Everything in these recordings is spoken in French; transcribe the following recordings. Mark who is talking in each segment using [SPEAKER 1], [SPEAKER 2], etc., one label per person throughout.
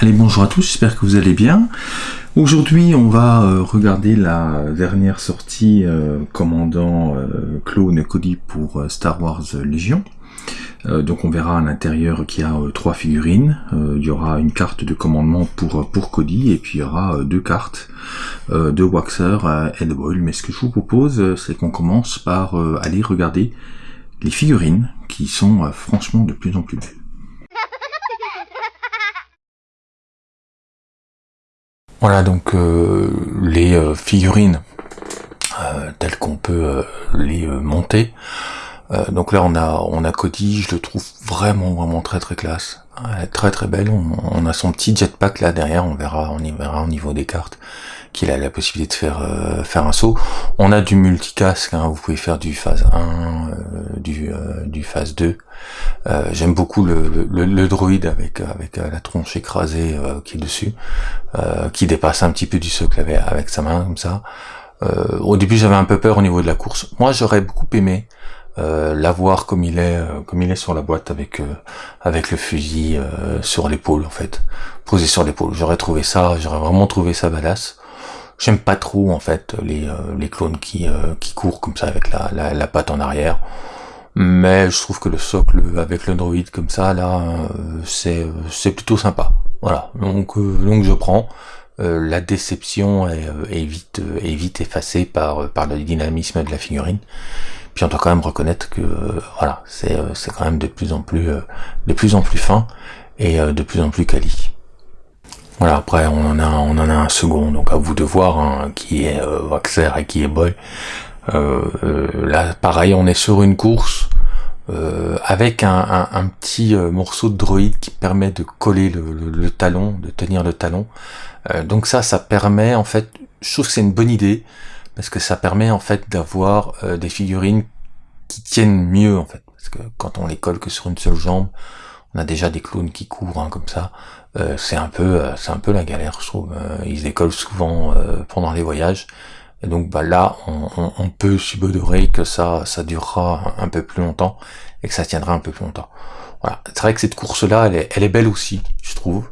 [SPEAKER 1] Allez, bonjour à tous, j'espère que vous allez bien. Aujourd'hui, on va euh, regarder la dernière sortie euh, commandant euh, Clone Cody pour Star Wars Légion. Donc on verra à l'intérieur qu'il y a trois figurines. Il y aura une carte de commandement pour, pour Cody et puis il y aura deux cartes de Waxer et de Boyle. Mais ce que je vous propose, c'est qu'on commence par aller regarder les figurines qui sont franchement de plus en plus belles. Voilà donc euh, les euh, figurines euh, telles qu'on peut les monter. donc là on a on a Cody, je le trouve vraiment vraiment très très classe, très très belle. On, a son petit jetpack là derrière, on verra on y verra au niveau des cartes qu'il a la possibilité de faire faire un saut. On a du multicasque, hein, vous pouvez faire du phase 1, du, du phase 2. J'aime beaucoup le, le, le, droïde avec avec la tronche écrasée qui est dessus. Euh, qui dépasse un petit peu du socle avec, avec sa main comme ça. Euh, au début j'avais un peu peur au niveau de la course. Moi j'aurais beaucoup aimé euh, l'avoir comme il est euh, comme il est sur la boîte avec avec le fusil sur l'épaule en fait posé sur l'épaule j'aurais trouvé ça j'aurais vraiment trouvé ça badass j'aime pas trop en fait les les clones qui qui courent comme ça avec la, la, la patte en arrière mais je trouve que le socle avec le droïde comme ça là c'est c'est plutôt sympa voilà, donc euh, donc je prends. Euh, la déception est, euh, est, vite est vite effacée par par le dynamisme de la figurine. Puis on doit quand même reconnaître que voilà, c'est c'est quand même de plus en plus de plus en plus fin et de plus en plus quali. Voilà, après on en a on en a un second, donc à vous de voir hein, qui est Waxer et qui est Boy. là pareil, on est sur une course euh, avec un, un, petit euh, morceau de droïde qui permet de coller le, le, talon, de tenir le talon. Euh, donc ça, ça permet en fait, je trouve que c'est une bonne idée parce que ça permet en fait d'avoir des figurines qui tiennent mieux en fait, parce que quand on les colle que sur une seule jambe, on a déjà des clones qui courent hein, comme ça. C'est un peu, c'est un peu la galère, je trouve. ils décollent souvent pendant les voyages. Et donc bah, là, on, peut subodorer que ça, ça durera un peu plus longtemps et que ça tiendra un peu plus longtemps. Voilà. C'est vrai que cette course-là, elle est, elle est belle aussi, je trouve.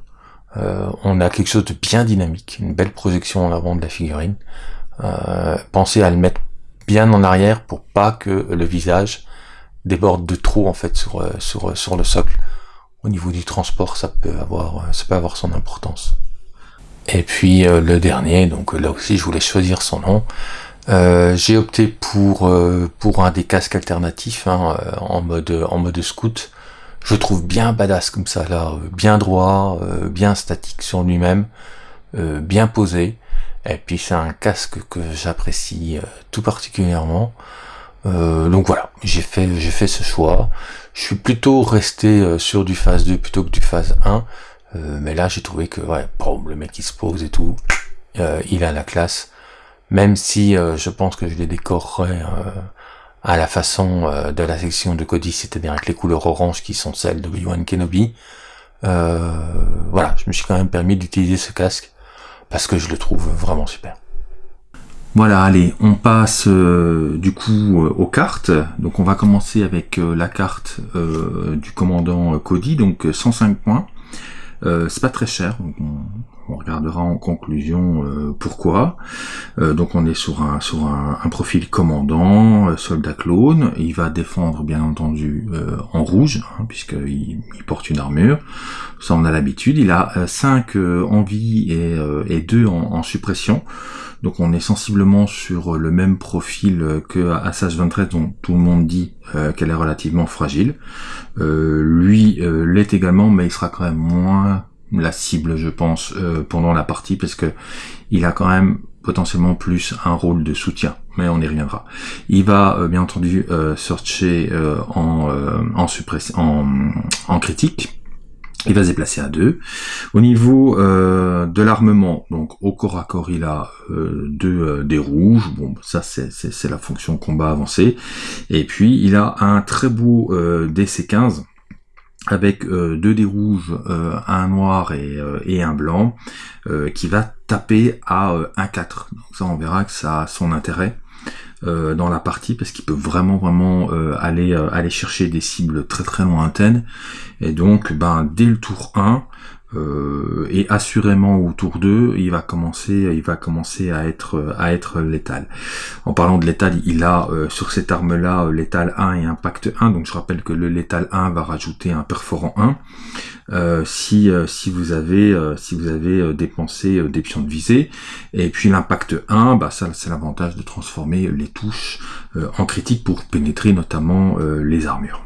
[SPEAKER 1] Euh, on a quelque chose de bien dynamique, une belle projection en avant de la figurine. Euh, pensez à le mettre bien en arrière pour pas que le visage déborde de trop en fait euh, sur le socle. Au niveau du transport, ça peut avoir, ça peut avoir son importance. Et puis euh, le dernier, donc là aussi je voulais choisir son nom. Euh, j'ai opté pour euh, pour un des casques alternatifs hein, en mode en mode scout. Je trouve bien badass comme ça là, bien droit, bien statique sur lui-même, bien posé. Et puis c'est un casque que j'apprécie tout particulièrement. donc voilà, j'ai fait j'ai fait ce choix. Je suis plutôt resté sur du phase 2 plutôt que du phase 1. Euh, mais là, j'ai trouvé que, ouais, le mec il se pose et tout, euh, il a la classe. Même si euh, je pense que je les décorerais à la façon de la section de Cody, c'est-à-dire avec les couleurs orange qui sont celles de Obi-Wan Kenobi. voilà, je me suis quand même permis d'utiliser ce casque parce que je le trouve vraiment super. Voilà, allez, on passe du coup aux cartes. Donc on va commencer avec la carte du commandant Cody, donc 105 points. Euh, c'est pas très cher, regardera en conclusion euh, pourquoi. Euh, donc on est sur un sur un, profil commandant, soldat clone. Il va défendre bien entendu en rouge, hein, puisqu'il il porte une armure. Ça on a l'habitude. Il a 5 en vie et, et 2 en, en suppression. Donc on est sensiblement sur le même profil que Assassin's 23 dont tout le monde dit euh, qu'elle est relativement fragile. Euh, lui euh, l'est également, mais il sera quand même moins la cible, je pense, pendant la partie, parce que il a quand même potentiellement plus un rôle de soutien, mais on y reviendra. Il va bien entendu searcher en, en, en, en critique, il va se déplacer à 2. Au niveau euh, de l'armement, donc au corps à corps, il a euh, deux euh, des rouges. Bon, ça c'est la fonction combat avancé. Et puis il a un très beau DC-15 avec deux des rouges, un noir et, et un blanc, qui va taper à 1-4. Donc ça, on verra que ça a son intérêt. Euh, dans la partie parce qu'il peut vraiment vraiment euh, aller euh, aller chercher des cibles très très lointaines et donc ben dès le tour 1 euh, et assurément autour d'eux, il va commencer, il va commencer à être à être létal. En parlant de létal, il a euh, sur cette arme-là euh, létal 1 et impact 1. Donc je rappelle que le létal 1 va rajouter un perforant 1 si si vous avez si vous avez dépensé des pions de visée. Et puis l'impact 1, bah ça c'est l'avantage de transformer les touches en critique pour pénétrer notamment les armures.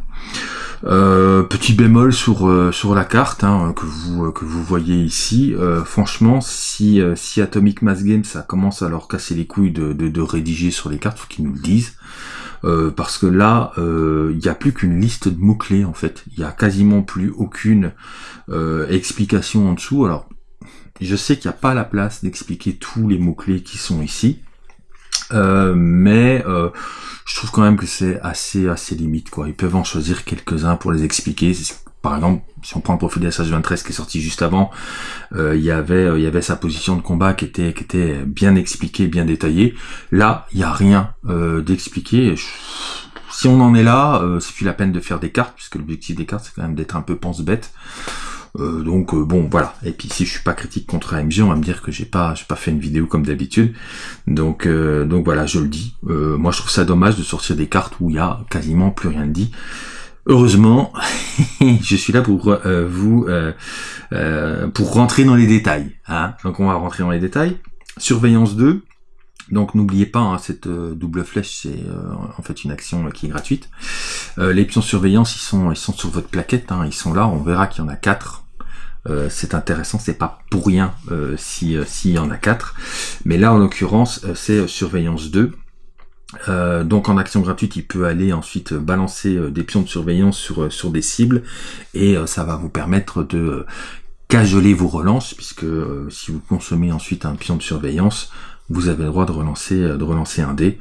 [SPEAKER 1] Euh, petit bémol sur euh, sur la carte hein, que vous que vous voyez ici. Euh, franchement, si si Atomic Mass Games ça commence à leur casser les couilles de, de, rédiger sur les cartes, faut qu'ils nous le disent. parce que là, il n'y a plus qu'une liste de mots clés en fait. Il n'y a quasiment plus aucune explication en dessous. Alors, je sais qu'il n'y a pas la place d'expliquer tous les mots clés qui sont ici. Euh, mais euh, je trouve quand même que c'est assez assez limite quoi. Ils peuvent en choisir quelques-uns pour les expliquer. Par exemple, si on prend le profil de SH23 qui est sorti juste avant, euh, il y avait il y avait sa position de combat qui était qui était bien expliquée, bien détaillée. Là, il y a rien d'expliqué. Si on en est là, c'est plus la peine de faire des cartes, puisque l'objectif des cartes c'est quand même d'être un peu pense-bête. Euh, donc euh, bon voilà. Et puis si je suis pas critique contre AMG, on va me dire que j'ai pas j'ai pas fait une vidéo comme d'habitude. Donc euh, donc voilà, je le dis. moi je trouve ça dommage de sortir des cartes où il y a quasiment plus rien de dit. Heureusement, je suis là pour vous pour rentrer dans les détails. Hein. Donc on va rentrer dans les détails. Surveillance 2. Donc n'oubliez pas, hein, cette double flèche, c'est en fait une action qui est gratuite. Les pions surveillance, ils sont, ils sont sur votre plaquette, hein, ils sont là, on verra qu'il y en a quatre. Euh, c'est intéressant, c'est pas pour rien euh, si euh, s'il y en a quatre. Mais là, en l'occurrence, c'est surveillance 2. donc en action gratuite, il peut aller ensuite balancer des pions de surveillance sur, sur des cibles et ça va vous permettre de cajoler vos relances puisque si vous consommez ensuite un pion de surveillance, vous avez le droit de relancer, de relancer un dé.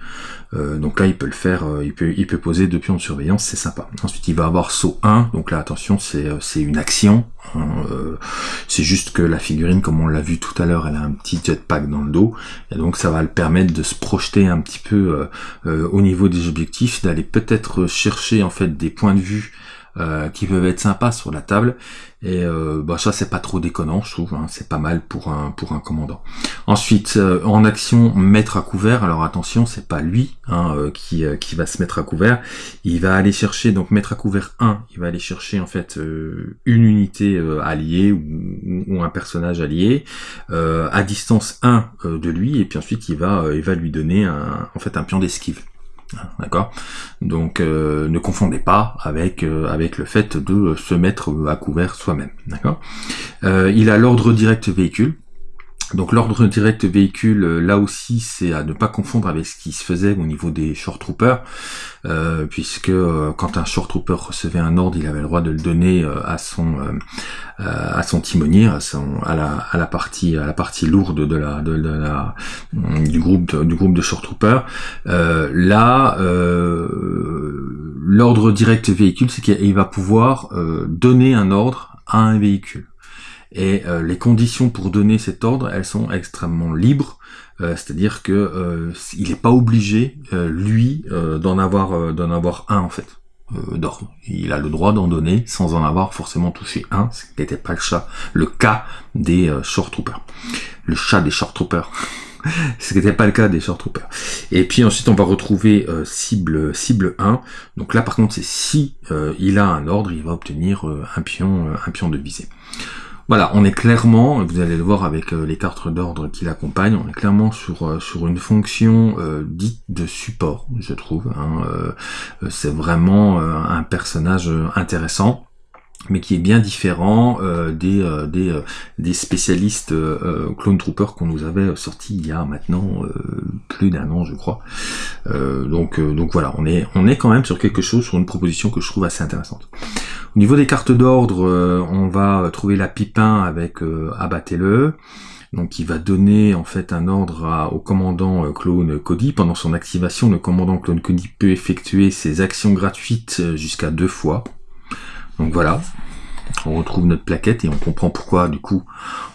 [SPEAKER 1] Euh, donc là, il peut le faire, euh, il, peut, il peut poser deux pions de surveillance, c'est sympa. Ensuite, il va avoir saut 1, donc là, attention, c'est euh, une action. Hein, c'est juste que la figurine, comme on l'a vu tout à l'heure, elle a un petit jetpack dans le dos, et donc ça va le permettre de se projeter un petit peu au niveau des objectifs, d'aller peut-être chercher en fait des points de vue euh, qui peuvent être sympas sur la table. Et euh, bah ça c'est pas trop déconnant, je trouve. Hein. c'est pas mal pour un pour un commandant. Ensuite, euh, en action, mettre à couvert. Alors attention, c'est pas lui hein, qui qui va se mettre à couvert. Il va aller chercher donc mettre à couvert 1. Il va aller chercher en fait une unité alliée ou, ou, un personnage allié à distance 1 de lui. Et puis ensuite il va il va lui donner un en fait un pion d'esquive. D'accord Donc euh, ne confondez pas avec, euh, avec le fait de se mettre à couvert soi-même. D'accord euh, Il a l'ordre direct véhicule. Donc l'ordre direct véhicule, euh, là aussi, c'est à ne pas confondre avec ce qui se faisait au niveau des short troopers, euh, puisque euh, quand un short trooper recevait un ordre, il avait le droit de le donner à son à son timonier, à, son, à, la, à la partie à la partie lourde de la de, la du groupe du groupe de short troopers. là, l'ordre direct véhicule, c'est qu'il va pouvoir donner un ordre à un véhicule. Et euh, les conditions pour donner cet ordre, elles sont extrêmement libres. Euh, c'est-à-dire que euh, il n'est pas obligé, lui, d'en avoir d'en avoir un en fait d'ordre. Il a le droit d'en donner sans en avoir forcément touché un, ce qui n'était pas le cas des short troopers. Le chat des short troopers. ce qui n'était pas le cas des short troopers. Et puis ensuite on va retrouver cible cible 1. Donc là par contre c'est si il a un ordre, il va obtenir un pion un pion de visée. Voilà, on est clairement, vous allez le voir avec euh, les cartes d'ordre qui l'accompagnent, on est clairement sur, euh, sur une fonction euh, dite de support, je trouve. Hein, c'est vraiment un personnage intéressant mais qui est bien différent des, des, des, spécialistes Clone Trooper qu'on nous avait sorti il y a maintenant plus d'un an je crois. donc, donc voilà, on est, on est quand même sur quelque chose, sur une proposition que je trouve assez intéressante. Au niveau des cartes d'ordre, euh, on va trouver la pipin avec euh, abattez-le. Donc il va donner en fait un ordre au commandant euh, clone Cody. Pendant son activation, le commandant clone Cody peut effectuer ses actions gratuites jusqu'à deux fois. Donc voilà, on retrouve notre plaquette et on comprend pourquoi du coup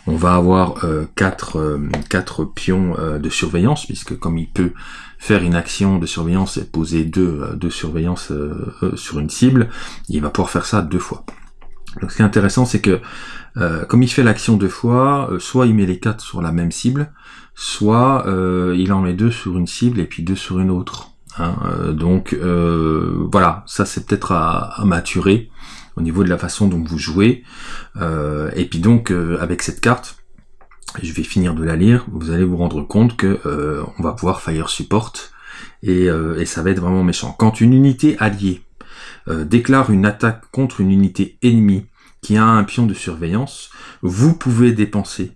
[SPEAKER 1] on va avoir euh, quatre, quatre pions de surveillance puisque comme il peut faire une action de surveillance et poser deux, euh, euh, euh, sur une cible, il va pouvoir faire ça deux fois. Donc ce qui est intéressant, c'est que comme il fait l'action deux fois, soit il met les quatre sur la même cible, soit il en met deux sur une cible et puis deux sur une autre. Hein. donc voilà, ça c'est peut-être à, maturer au niveau de la façon dont vous jouez. et puis donc avec cette carte, je vais finir de la lire, vous allez vous rendre compte que euh, on va pouvoir fire support euh, et, ça va être vraiment méchant. Quand une unité alliée euh, déclare une attaque contre une unité ennemie qui a un pion de surveillance, vous pouvez dépenser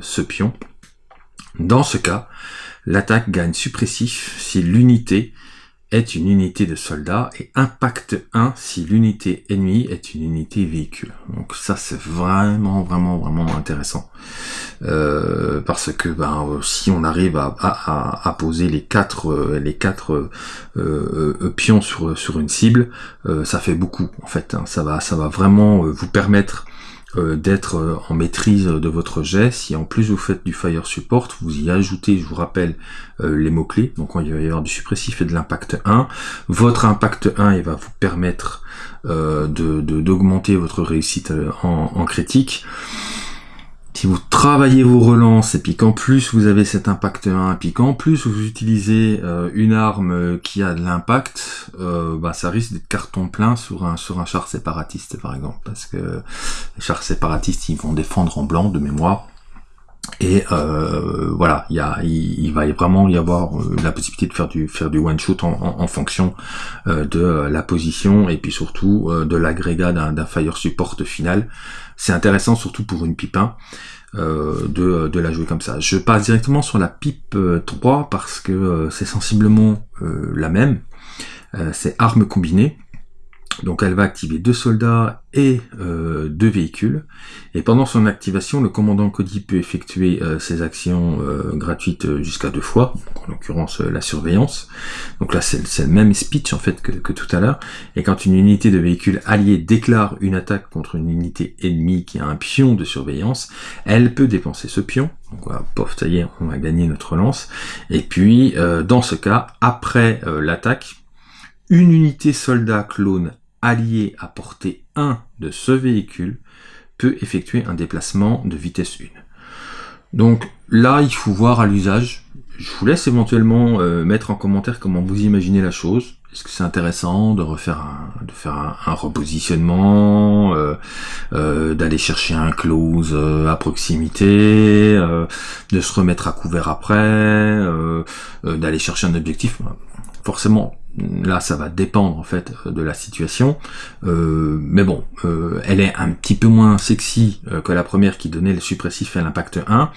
[SPEAKER 1] ce pion. Dans ce cas, l'attaque gagne suppressif si l'unité est une unité de soldats et impact 1 si l'unité ennemie est une unité véhicule. Donc ça c'est vraiment vraiment vraiment intéressant euh, parce que ben, si on arrive à, à, à poser les quatre euh, les quatre euh, pions sur sur une cible, ça fait beaucoup en fait. Hein. Ça va ça va vraiment vous permettre euh, d'être euh, en maîtrise de votre jet. Si en plus vous faites du fire support, vous y ajoutez, je vous rappelle, euh, les mots-clés. Donc il va y avoir du suppressif et de l'impact 1. Votre impact 1, il va vous permettre de d'augmenter votre réussite en critique si vous travaillez vos relances et puis qu'en plus vous avez cet impact 1 et puis qu'en plus vous utilisez euh, une arme euh, qui a de l'impact, euh, bah, ça risque d'être carton plein sur un sur un char séparatiste par exemple. Parce que les chars séparatistes ils vont défendre en blanc de mémoire et voilà il y a va vraiment y avoir la possibilité de faire du faire du one shot en, en, fonction de la position et puis surtout de l'agrégat d'un fire support final c'est intéressant surtout pour une pipe 1 euh, de, de, la jouer comme ça. Je passe directement sur la pipe 3 euh, parce que euh, c'est sensiblement la même. c'est armes combinées. Donc elle va activer deux soldats et euh, deux véhicules. Et pendant son activation, le commandant Cody peut effectuer euh, ses actions euh, gratuites jusqu'à deux fois, en l'occurrence la surveillance. Donc là c'est le même speech en fait que, tout à l'heure. Et quand une unité de véhicule allié déclare une attaque contre une unité ennemie qui a un pion de surveillance, elle peut dépenser ce pion. Donc voilà, pof, ça y est, on va gagner notre lance. Et puis dans ce cas, après l'attaque, une unité soldat clone allié à portée 1 de ce véhicule peut effectuer un déplacement de vitesse 1. Donc là, il faut voir à l'usage. Je vous laisse éventuellement euh, mettre en commentaire comment vous imaginez la chose. Est-ce que c'est intéressant de refaire un, de faire un, repositionnement, euh, euh, d'aller chercher un close à proximité, de se remettre à couvert après, d'aller chercher un objectif? Forcément, là ça va dépendre en fait de la situation. Euh, mais bon euh, elle est un petit peu moins sexy euh, que la première qui donnait le suppressif et l'impact 1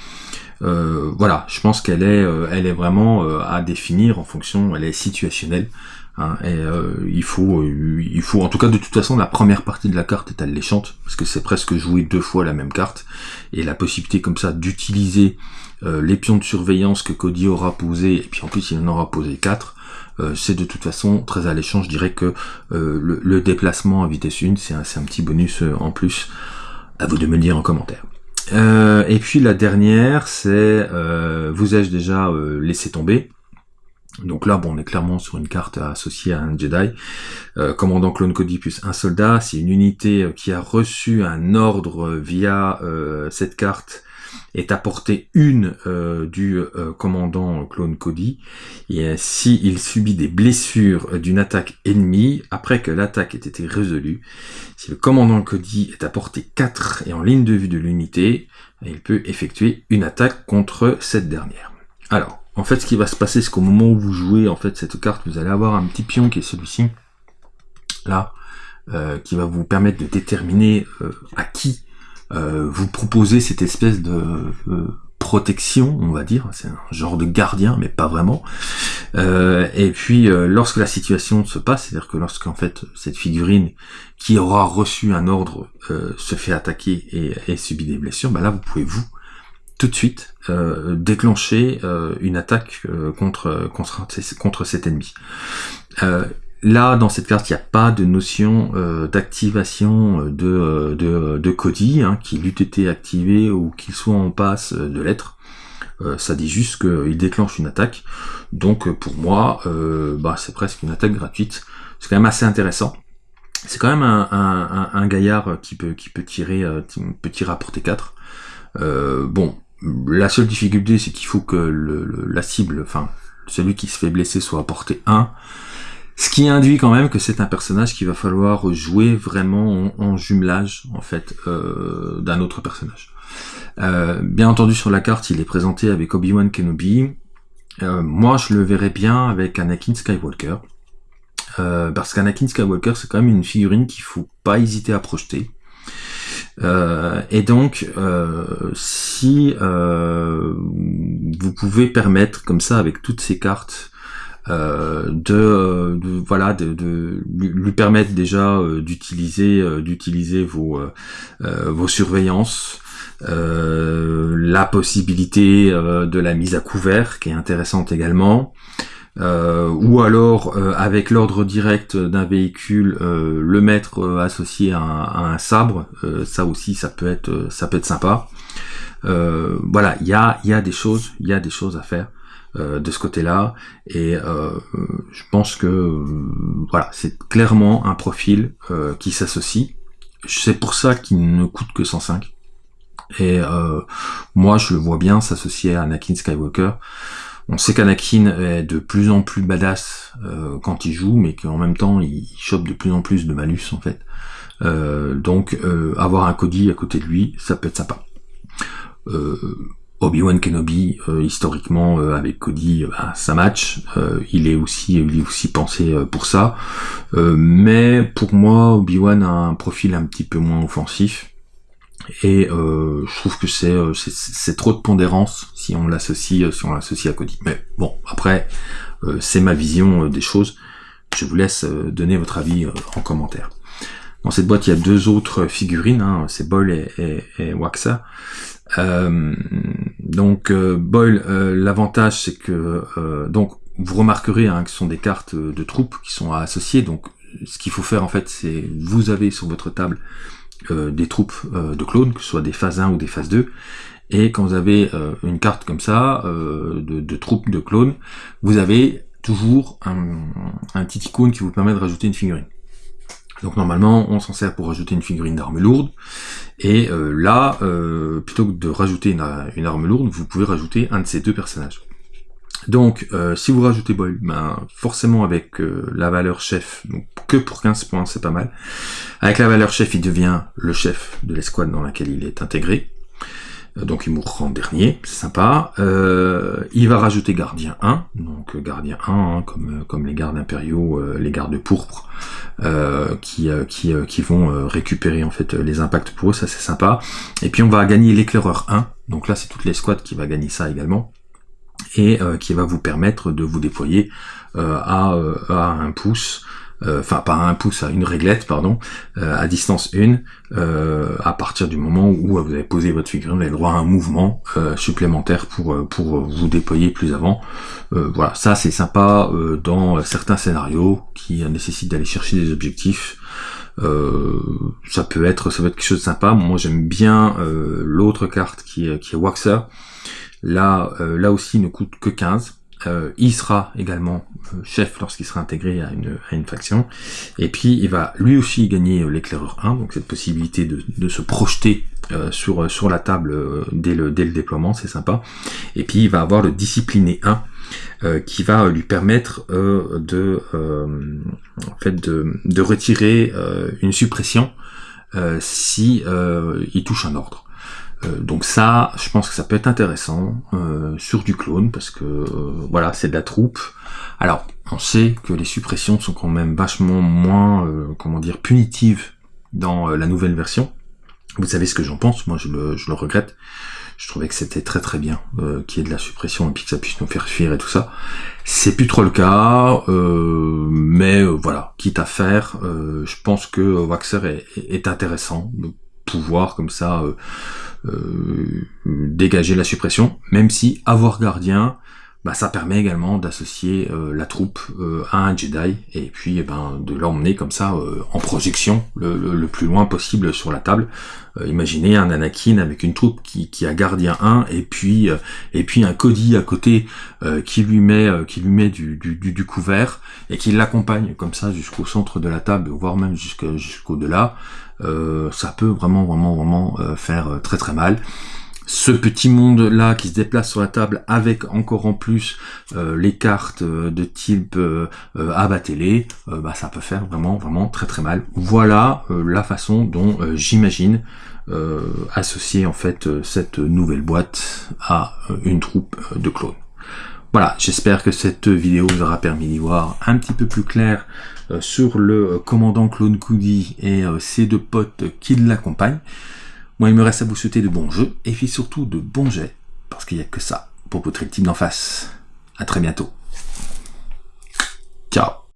[SPEAKER 1] voilà je pense qu'elle est elle est vraiment à définir en fonction elle est situationnelle hein, et il faut il faut en tout cas de toute façon la première partie de la carte est alléchante parce que c'est presque jouer deux fois la même carte et la possibilité comme ça d'utiliser les pions de surveillance que Cody aura posé et puis en plus il en aura posé quatre euh, c'est de toute façon très alléchant. Je dirais que euh, le, déplacement à vitesse 1, c'est un, petit bonus euh, en plus. À vous de me le dire en commentaire. et puis la dernière, c'est vous ai-je déjà laissé tomber? Donc là, bon, on est clairement sur une carte associée à un Jedi. commandant clone Cody plus un soldat, c'est une unité qui a reçu un ordre via cette carte est apporté une euh, du euh, commandant clone Cody, et si il subit des blessures d'une attaque ennemie, après que l'attaque ait été résolue, si le commandant Cody est apporté 4 et en ligne de vue de l'unité, il peut effectuer une attaque contre cette dernière. Alors, en fait, ce qui va se passer, c'est qu'au moment où vous jouez en fait cette carte, vous allez avoir un petit pion qui est celui-ci, là, euh, qui va vous permettre de déterminer à qui euh, vous proposez cette espèce de euh, protection, on va dire, c'est un genre de gardien, mais pas vraiment. Euh, et puis, lorsque la situation se passe, c'est-à-dire que lorsqu'en fait cette figurine qui aura reçu un ordre se fait attaquer et, et subit des blessures, bah là vous pouvez vous tout de suite déclencher une attaque contre, contre, contre cet ennemi. Là, dans cette carte, il n'y a pas de notion euh, d'activation euh, de, euh, de, de Cody, hein, qu'il eût été activé ou qu'il soit en passe de l'être. ça dit juste qu'il déclenche une attaque. Donc pour moi, bah, c'est presque une attaque gratuite. C'est quand même assez intéressant. c'est quand même un, gaillard qui peut, qui peut tirer, peut tirer à portée 4. bon, la seule difficulté, c'est qu'il faut que la cible, enfin, celui qui se fait blesser soit à portée 1. Ce qui induit quand même que c'est un personnage qu'il va falloir jouer vraiment en, jumelage, en fait, euh, d'un autre personnage. Euh, bien entendu, sur la carte, il est présenté avec Obi-Wan Kenobi. Euh, moi, je le verrais bien avec Anakin Skywalker. parce qu'Anakin Skywalker, c'est quand même une figurine qu'il faut pas hésiter à projeter. Et donc, si vous pouvez permettre comme ça avec toutes ces cartes de, voilà de, lui permettre déjà d'utiliser d'utiliser vos vos surveillances la possibilité de la mise à couvert qui est intéressante également euh, ou alors euh, avec l'ordre direct d'un véhicule, euh, le mettre associé à un, sabre, ça aussi ça peut être ça peut être sympa. voilà, il y a y a des choses, il y a des choses à faire de ce côté-là, et je pense que voilà, c'est clairement un profil qui s'associe. C'est pour ça qu'il ne coûte que 105. Et moi, je le vois bien s'associer à Anakin Skywalker. On sait qu'Anakin est de plus en plus badass euh, quand il joue, mais qu'en même temps il chope de plus en plus de malus en fait. Euh, donc euh, avoir un Cody à côté de lui, ça peut être sympa. Obi-Wan Kenobi, historiquement avec Cody, bah, ça match. il est aussi, il aussi pensé pour ça. mais pour moi, Obi-Wan a un profil un petit peu moins offensif. Et euh, je trouve que euh, c'est c'est trop de pondérance si on l'associe euh, si on l'associe à Cody. Mais bon, après c'est ma vision des choses. Je vous laisse donner votre avis en commentaire. Dans cette boîte, il y a deux autres figurines, hein, c'est Boyle et, et, Waxa. Donc Boyle, l'avantage c'est que donc vous remarquerez hein, que ce sont des cartes de troupes qui sont associées. Donc ce qu'il faut faire en fait, c'est vous avez sur votre table euh, des troupes euh, de clones, que ce soit des phases 1 ou des phases 2. Et quand vous avez euh, une carte comme ça, de, troupes de clones, vous avez toujours un, un petit icône qui vous permet de rajouter une figurine. Donc normalement, on s'en sert pour rajouter une figurine d'arme lourde. Et là, plutôt que de rajouter une, une, arme lourde, vous pouvez rajouter un de ces deux personnages. Donc, euh, si vous rajoutez Boyle, ben, forcément avec euh, la valeur chef, donc que pour 15 points, c'est pas mal. Avec la valeur chef, il devient le chef de l'escouade dans laquelle il est intégré. Euh, donc il mourra en dernier, c'est sympa. il va rajouter gardien 1, donc gardien 1, hein, comme, comme les gardes impériaux, les gardes pourpres, qui, qui, qui vont récupérer en fait les impacts pour eux, ça c'est sympa. Et puis on va gagner l'éclaireur 1, donc là c'est toute l'escouade qui va gagner ça également et euh, qui va vous permettre de vous déployer euh, à, euh, à, un pouce, enfin pas un pouce, à une réglette, pardon, à distance 1, à partir du moment où vous avez posé votre figurine, vous avez droit à un mouvement supplémentaire pour, pour vous déployer plus avant. voilà, ça c'est sympa dans certains scénarios qui nécessitent d'aller chercher des objectifs. ça peut être ça peut être quelque chose de sympa. Moi j'aime bien l'autre carte qui est, qui est Waxer, Là, euh, là aussi, il ne coûte que 15. Euh, il sera également euh, chef lorsqu'il sera intégré à une, à faction. Et puis il va lui aussi gagner l'éclaireur 1, donc cette possibilité de, se projeter sur, la table dès, le, déploiement, c'est sympa. Et puis il va avoir le discipliné 1, qui va lui permettre de, de retirer une suppression si il touche un ordre. Euh, donc ça, je pense que ça peut être intéressant euh, sur du clone parce que euh, voilà, c'est de la troupe. Alors, on sait que les suppressions sont quand même vachement moins, comment dire, punitives dans la nouvelle version. Vous savez ce que j'en pense, moi je le, regrette. Je trouvais que c'était très très bien qu'il y ait de la suppression et puis que ça puisse nous faire fuir et tout ça. C'est plus trop le cas, mais voilà, quitte à faire, je pense que Waxer est, intéressant pouvoir comme ça euh, dégager la suppression, même si avoir gardien, bah, ça permet également d'associer la troupe à un Jedi, et puis eh ben, de l'emmener comme ça en projection le, plus loin possible sur la table. imaginez un Anakin avec une troupe qui, qui a gardien 1, et puis et puis un Cody à côté qui lui met qui lui met du, du, du couvert, et qui l'accompagne comme ça jusqu'au centre de la table, voire même jusqu'au-delà. Euh, ça peut vraiment, vraiment, vraiment euh, faire euh, très très mal. Ce petit monde là qui se déplace sur la table avec encore en plus les cartes de type abattez-les, bah, ça peut faire vraiment vraiment très très mal. Voilà la façon dont j'imagine associer en fait cette nouvelle boîte à une troupe de clones. Voilà, j'espère que cette vidéo vous aura permis d'y voir un petit peu plus clair sur le euh, commandant Clone Coody et euh, ses deux potes qui l'accompagnent. Moi, il me reste à vous souhaiter de bons jeux, et puis surtout de bons jets, parce qu'il n'y a que ça pour votre team d'en face. À très bientôt. Ciao